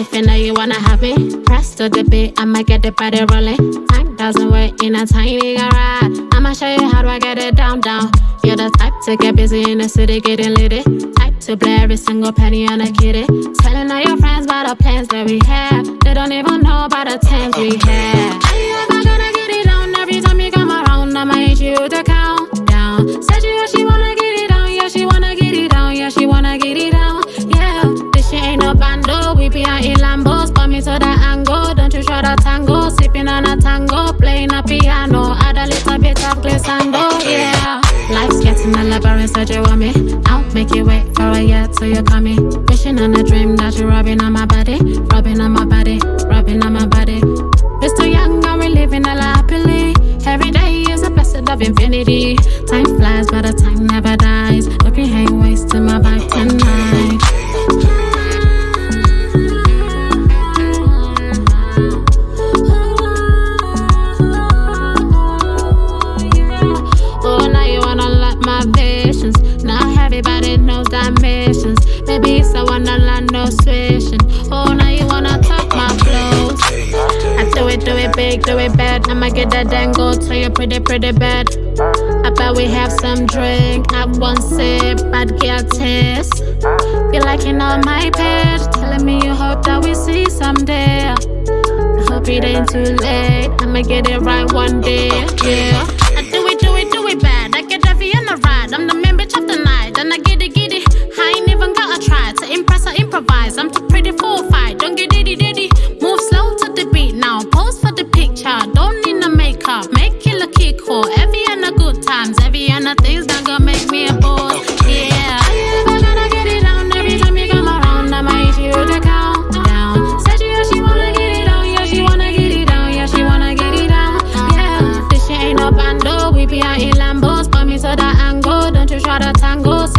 If know you wanna have me, press to the beat, I'ma get the body rolling. Time doesn't wait in a tiny garage. Show you how do I get it down, down. You're the type to get busy in the city, getting litty. Eh? Type to play every single penny on a kitty. Eh? Telling all your friends about the plans that we have. They don't even know about the times we had. You ever gonna get it down? Every time you come around, I'ma hit you to count down. Said you, she wanna get it down, yeah, she wanna get it down, yeah, she wanna get it down, yeah. This shit ain't no bando, we be out in Lambos, but me to the glissando, yeah. Life's getting a labyrinth, so you want me. I'll make you wait for a year till you call me. Wishing on a dream that you're rubbing on my body, rubbing on my body, rubbing on my body. We're still young and we're living a lot happily. Every day is a blessed of infinity. Time flies, but the time never dies. Hope you ain't wasting my vibe tonight. Dimensions. Maybe it's land no switching. Oh, now you wanna talk my flows. I do it, do it big, do it bad. I'ma get that dango to you pretty, pretty bad. I bet we have some drink. Have one sip, bad girl taste. You liking all my page, telling me you hope that we see someday. I hope it ain't too late. I'ma get it right one day, yeah. Improvise. I'm too pretty for a fight. Don't get diddy diddy. Move slow to the beat now. Pose for the picture. Don't need no makeup. Make it look cool. Every and the good times. Every and the things that gonna make me a boss. Yeah. Are you ever gonna get it down? Every time you come around, I'ma hit you to count down. Said you, she wanna get it down. Yeah, she wanna get it down. Yeah, she wanna get it down. Yeah. This shit ain't no bando. We be out in Lambos. But me the angle. Don't you try to tango.